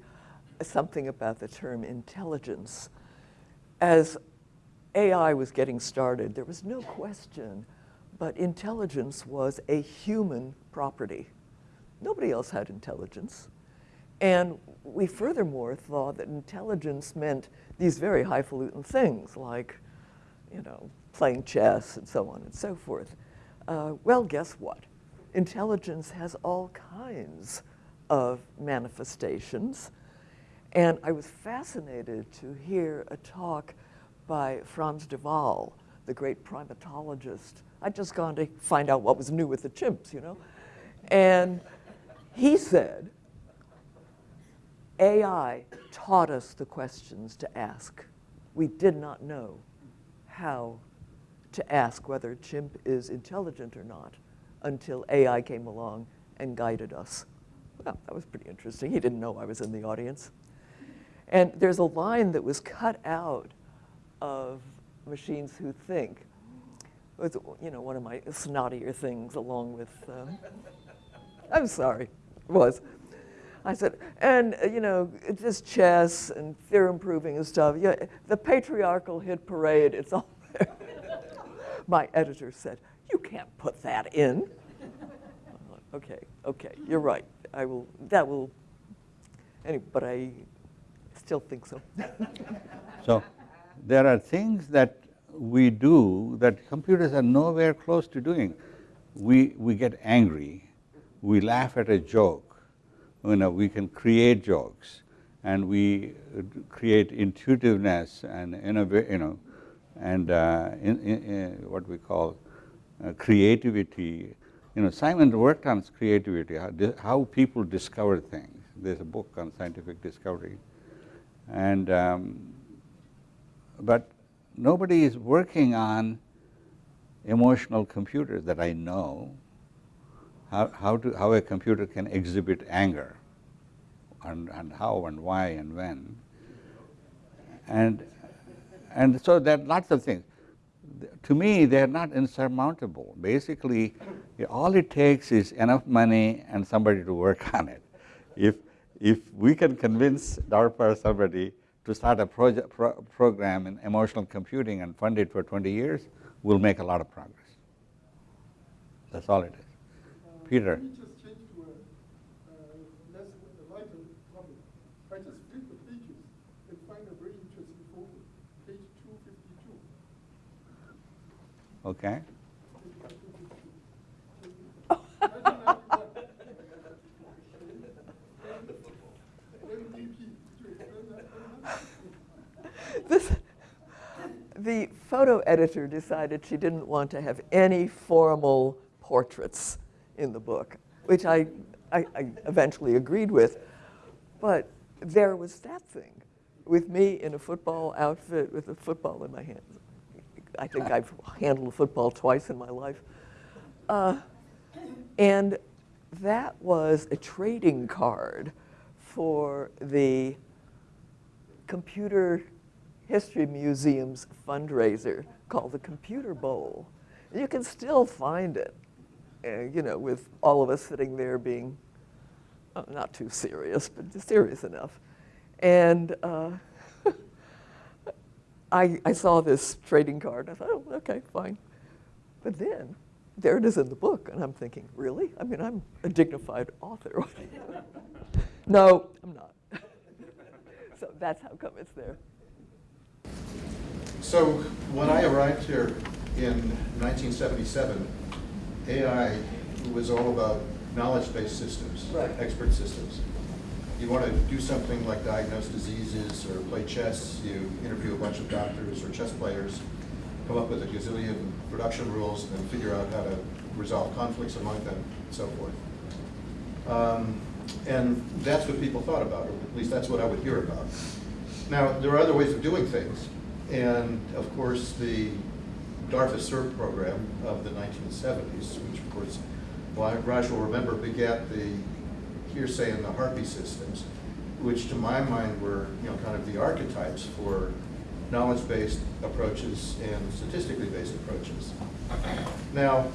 something about the term intelligence. As AI was getting started, there was no question, but intelligence was a human property. Nobody else had intelligence. And we furthermore thought that intelligence meant these very highfalutin things like, you know, playing chess and so on and so forth. Uh, well, guess what? Intelligence has all kinds of manifestations. And I was fascinated to hear a talk by Frans de Waal, the great primatologist. I'd just gone to find out what was new with the chimps, you know. And he said, AI taught us the questions to ask. We did not know how to ask whether chimp is intelligent or not until AI came along and guided us. Well, that was pretty interesting. He didn't know I was in the audience. And there's a line that was cut out of Machines Who Think. It was, you know, one of my snottier things along with, um, I'm sorry, it was. I said, and uh, you know, this chess and theorem proving and stuff, yeah, the patriarchal hit parade, it's all there. My editor said, you can't put that in. okay, okay, you're right. I will, that will, anyway, but I still think so. so there are things that we do that computers are nowhere close to doing. We, we get angry, we laugh at a joke, you know, we can create jokes and we create intuitiveness and you know, and uh, in, in, what we call uh, creativity. You know, Simon worked on creativity, how, how, people discover things. There's a book on scientific discovery. And, um, but nobody is working on emotional computers that I know. how, how, to, how a computer can exhibit anger and, and how and why and when. And, and so there are lots of things. To me, they are not insurmountable. Basically, all it takes is enough money and somebody to work on it. If, if we can convince DARPA or somebody to start a project, pro program in emotional computing and fund it for 20 years, we'll make a lot of progress. That's all it is. Peter. Let me just change to a uh, less a lighter topic. I just flip the pages and find a very interesting photo. Page 252. Okay. this, the photo editor decided she didn't want to have any formal portraits in the book, which I, I, I eventually agreed with. But there was that thing with me in a football outfit with a football in my hands. I think I've handled a football twice in my life. Uh, and that was a trading card for the Computer History Museum's fundraiser called the Computer Bowl. You can still find it, uh, you know, with all of us sitting there being uh, not too serious, but serious enough. And uh, I, I saw this trading card, and I thought, oh, okay, fine. But then, there it is in the book, and I'm thinking, really? I mean, I'm a dignified author. no, I'm not. so that's how come it's there. So when I arrived here in 1977, AI was all about knowledge-based systems, Right. expert systems. You want to do something like diagnose diseases or play chess, you interview a bunch of doctors or chess players, come up with a gazillion production rules, and figure out how to resolve conflicts among them, and so forth. Um, and that's what people thought about, or at least that's what I would hear about. Now, there are other ways of doing things. And of course, the DARPA CERT program of the 1970s, which of course, Raj will remember, begat the hearsay and the harpy systems, which to my mind were, you know, kind of the archetypes for knowledge-based approaches and statistically based approaches. Now,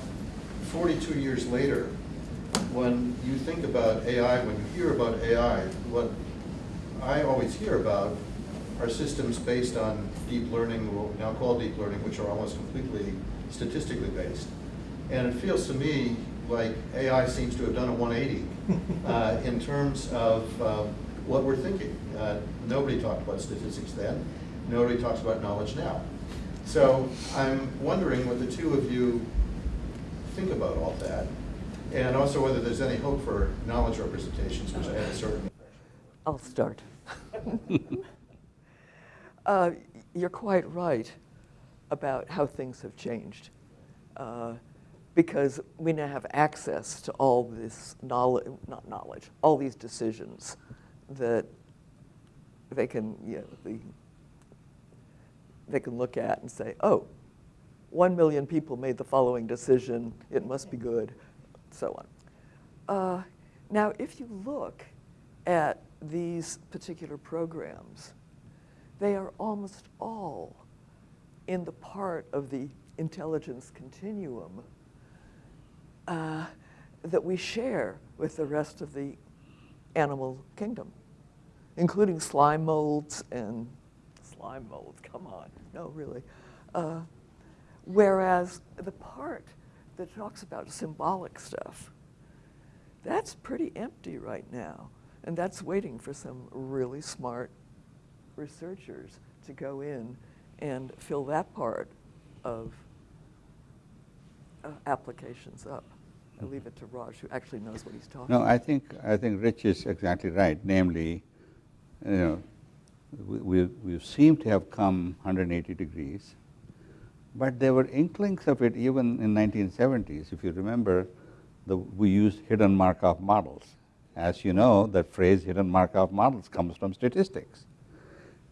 42 years later, when you think about AI, when you hear about AI, what I always hear about are systems based on deep learning, what we now call deep learning, which are almost completely statistically based. And it feels to me like AI seems to have done a 180 uh, in terms of uh, what we're thinking. Uh, nobody talked about statistics then. Nobody talks about knowledge now. So I'm wondering what the two of you think about all that, and also whether there's any hope for knowledge representations, which I have a certain I'll start. uh, you're quite right about how things have changed. Uh, because we now have access to all this knowledge, not knowledge, all these decisions that they can, you know, the, they can look at and say, oh, one million people made the following decision, it must be good, so on. Uh, now, if you look at these particular programs, they are almost all in the part of the intelligence continuum uh, that we share with the rest of the animal kingdom, including slime molds and slime molds, come on, no, really. Uh, whereas the part that talks about symbolic stuff, that's pretty empty right now. And that's waiting for some really smart researchers to go in and fill that part of uh, applications up. I leave it to Raj, who actually knows what he's talking No, about. I think, I think Rich is exactly right, namely, you know, we, we, we seem to have come 180 degrees, but there were inklings of it even in 1970s. If you remember, the, we used hidden Markov models. As you know, that phrase hidden Markov models comes from statistics.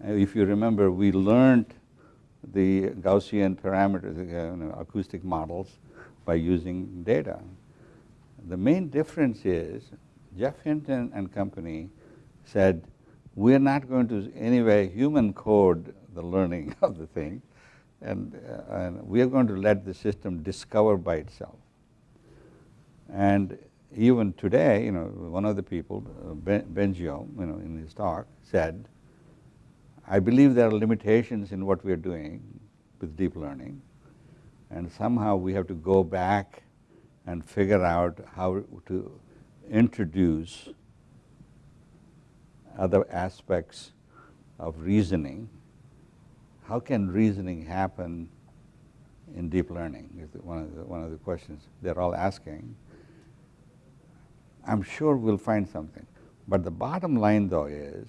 If you remember, we learned the Gaussian parameters, uh, you know, acoustic models by using data. The main difference is Geoff Hinton and company said, we're not going to anyway human code the learning of the thing, and, uh, and we are going to let the system discover by itself. And even today, you know, one of the people, uh, ben, you know, in his talk said, I believe there are limitations in what we are doing with deep learning, and somehow we have to go back and figure out how to introduce other aspects of reasoning. How can reasoning happen in deep learning is one of the, one of the questions they're all asking. I'm sure we'll find something. But the bottom line though is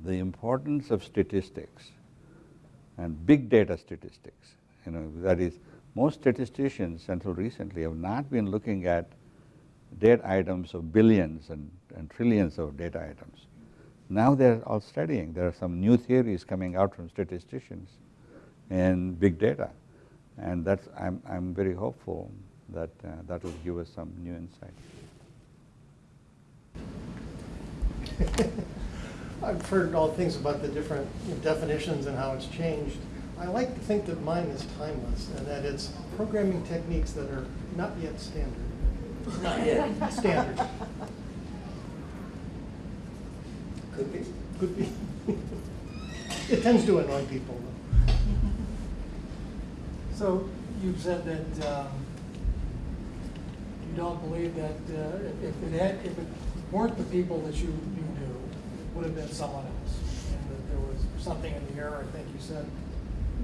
the importance of statistics and big data statistics. You know, that is, most statisticians until recently have not been looking at data items of billions and, and trillions of data items. Now they're all studying. There are some new theories coming out from statisticians in big data. And that's, I'm, I'm very hopeful that uh, that will give us some new insight. I've heard all things about the different definitions and how it's changed. I like to think that mine is timeless and that it's programming techniques that are not yet standard. Not yet. Standard. Could be. Could be. It tends to annoy people though. So you've said that um, you don't believe that uh, if it had, if it weren't the people that you, you knew, it would have been someone else. And that there was something in the air, I think you said.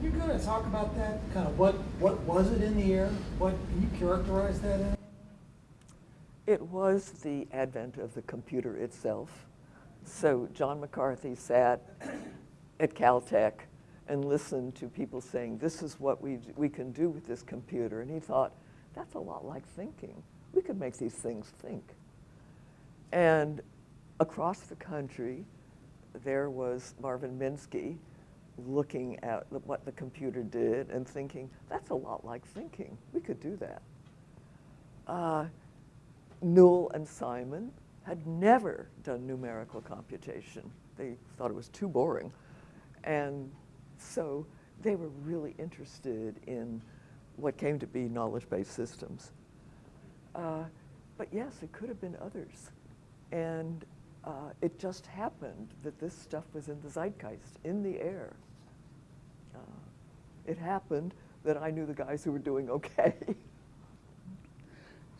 Can you going to talk about that? Kind of what, what was it in the air? What, can you characterize that in? It was the advent of the computer itself. So John McCarthy sat at Caltech and listened to people saying, this is what we, we can do with this computer. And he thought, that's a lot like thinking. We could make these things think. And across the country, there was Marvin Minsky looking at what the computer did and thinking, that's a lot like thinking. We could do that. Uh, Newell and Simon had never done numerical computation. They thought it was too boring. And so they were really interested in what came to be knowledge-based systems. Uh, but yes, it could have been others. And uh, it just happened that this stuff was in the zeitgeist, in the air. It happened that I knew the guys who were doing okay.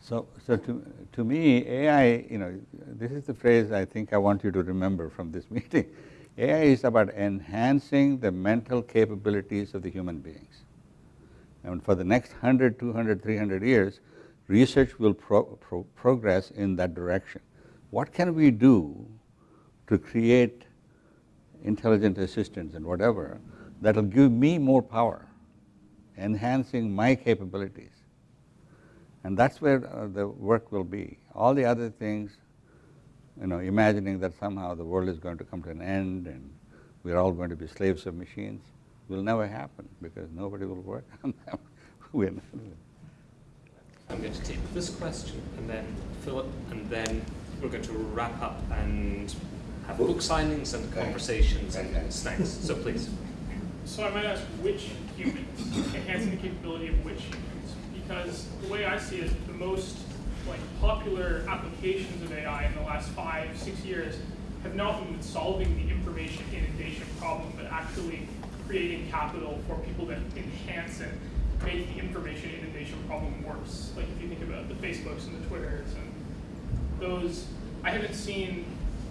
So, so to, to me, AI, you know, this is the phrase I think I want you to remember from this meeting. AI is about enhancing the mental capabilities of the human beings. And for the next 100, 200, 300 years, research will pro pro progress in that direction. What can we do to create intelligent assistants and whatever that will give me more power, enhancing my capabilities? And that's where uh, the work will be. All the other things, you know, imagining that somehow the world is going to come to an end and we're all going to be slaves of machines, will never happen because nobody will work on them. we're not. I'm going to take this question and then Philip, and then we're going to wrap up and have book signings and conversations and snacks. So please. So I might ask which humans, enhancing the capability of which humans, because the way I see it, the most like popular applications of AI in the last five, six years have not been solving the information inundation problem, but actually creating capital for people that enhance and make the information inundation problem worse. Like if you think about the Facebooks and the Twitters and those, I haven't seen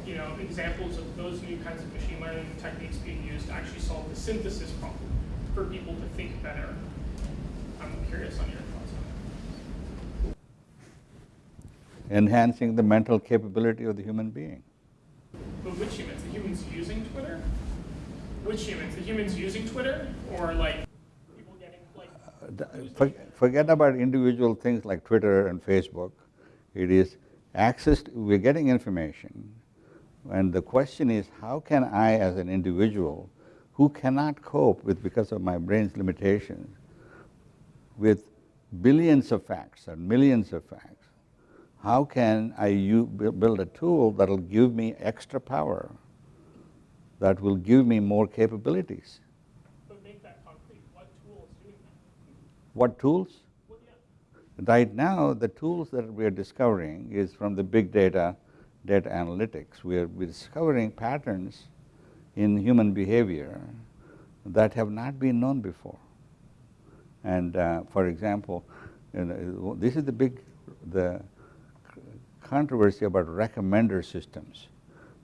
you know, examples of those new kinds of machine learning techniques being used to actually solve the synthesis problem for people to think better. I'm curious on your thoughts on that. Enhancing the mental capability of the human being. But which humans? The humans using Twitter? Which humans? The humans using Twitter or like people getting like For- Forget about individual things like Twitter and Facebook. It is access, to, we're getting information, and the question is, how can I as an individual who cannot cope with, because of my brain's limitations, with billions of facts and millions of facts, how can I build a tool that will give me extra power, that will give me more capabilities? But make that concrete. What tool is doing that? What tools? Well, yeah. Right now, the tools that we are discovering is from the big data, data analytics. We are discovering patterns in human behavior that have not been known before. And uh, for example, you know, this is the big, the controversy about recommender systems.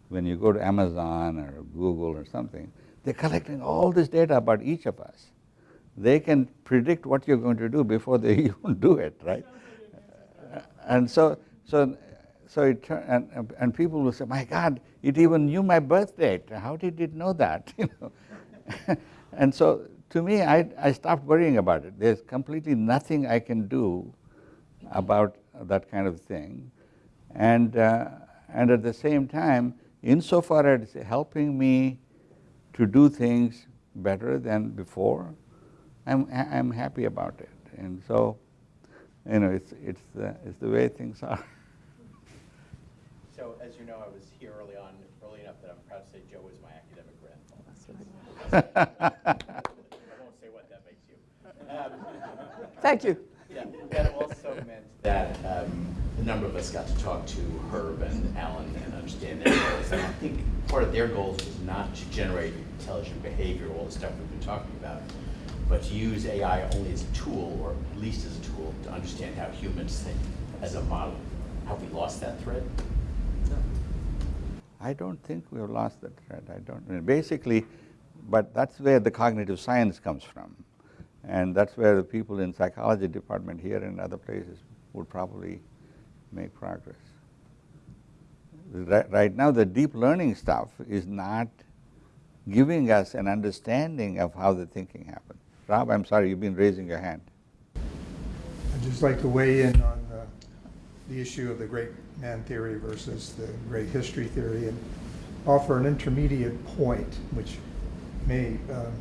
When you go to Amazon or Google or something, they're collecting all this data about each of us. They can predict what you're going to do before they even do it, right? And so, so, so it, and- and people will say, my God, it even knew my birth date. How did it know that? You know? and so to me, I, I stopped worrying about it. There's completely nothing I can do about that kind of thing. And, uh, and at the same time, insofar as it's helping me to do things better than before, I'm, I'm happy about it. And so, you know, it's, it's, the, it's the way things are. So as you know, I was here early on, early enough that I'm proud to say Joe was my academic grandfather. I won't say what that makes you. Um, Thank you. Yeah, that also meant that um, a number of us got to talk to Herb and Allen and understand their goals. And I think part of their goals was not to generate intelligent behavior, all the stuff we've been talking about, but to use AI only as a tool, or at least as a tool, to understand how humans think as a model. Have we lost that thread? I don't think we have lost that thread. I don't. I mean, basically, but that's where the cognitive science comes from, and that's where the people in psychology department here and other places would probably make progress. Right, now, the deep learning stuff is not giving us an understanding of how the thinking happens. Rob, I'm sorry, you've been raising your hand. I'd just like to weigh in on uh, the issue of the great man theory versus the great history theory and offer an intermediate point, which may, um,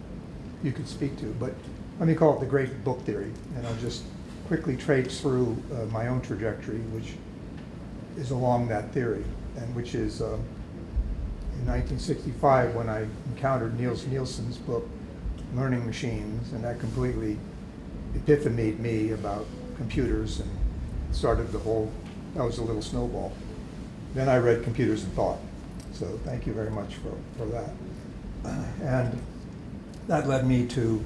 you could speak to, but let me call it the great book theory, and I'll just quickly trace through uh, my own trajectory, which is along that theory, and which is um, in 1965 when I encountered Nils Nilsson's book, Learning Machines, and that completely epiphanied me about computers and started the whole, that was a little snowball. Then I read Computers and Thought, so thank you very much for, for that. And that led me to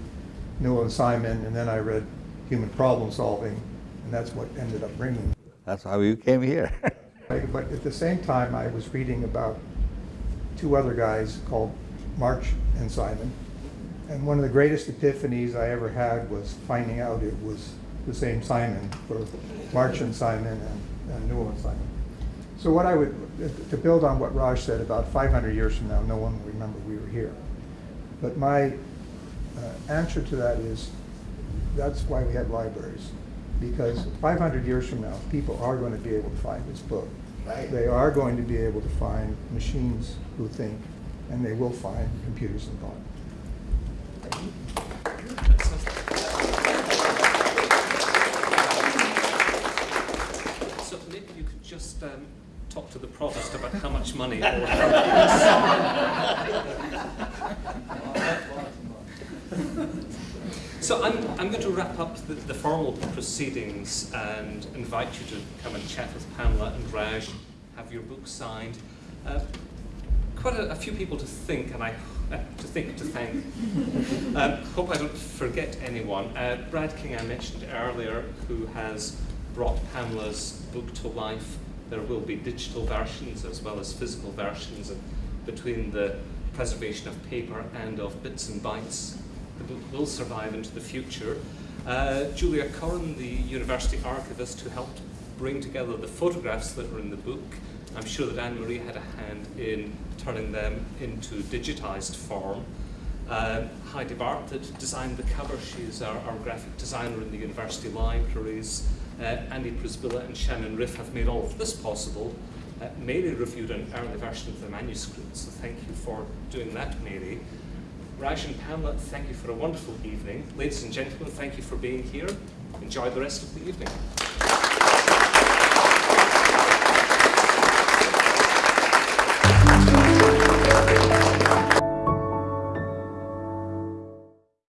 Newell and Simon, and then I read Human Problem Solving, and that's what ended up bringing. That's how you came here. But at the same time, I was reading about two other guys called March and Simon. And one of the greatest epiphanies I ever had was finding out it was the same Simon for March and Simon and, and Newell and Simon. So what I would, to build on what Raj said, about 500 years from now, no one will remember we were here. But my uh, answer to that is, that's why we have libraries. Because 500 years from now, people are going to be able to find this book. Right. They are going to be able to find machines who think, and they will find computers and thought. Money. so I'm, I'm going to wrap up the, the formal proceedings and invite you to come and chat with Pamela and Raj, have your book signed. Uh, quite a, a few people to think, and I uh, to think to thank. um, hope I don't forget anyone. Uh, Brad King, I mentioned earlier, who has brought Pamela's book to life. There will be digital versions as well as physical versions, and between the preservation of paper and of bits and bytes, the book will survive into the future. Uh, Julia Corrin, the university archivist who helped bring together the photographs that were in the book, I'm sure that Anne Marie had a hand in turning them into digitized form. Uh, Heidi Bart that designed the cover, she's our, our graphic designer in the university libraries. Uh, Andy Prisbilla and Shannon Riff have made all of this possible. Uh, Mary reviewed an early version of the manuscript, so thank you for doing that, Mary. Raj and Pamela, thank you for a wonderful evening. Ladies and gentlemen, thank you for being here. Enjoy the rest of the evening.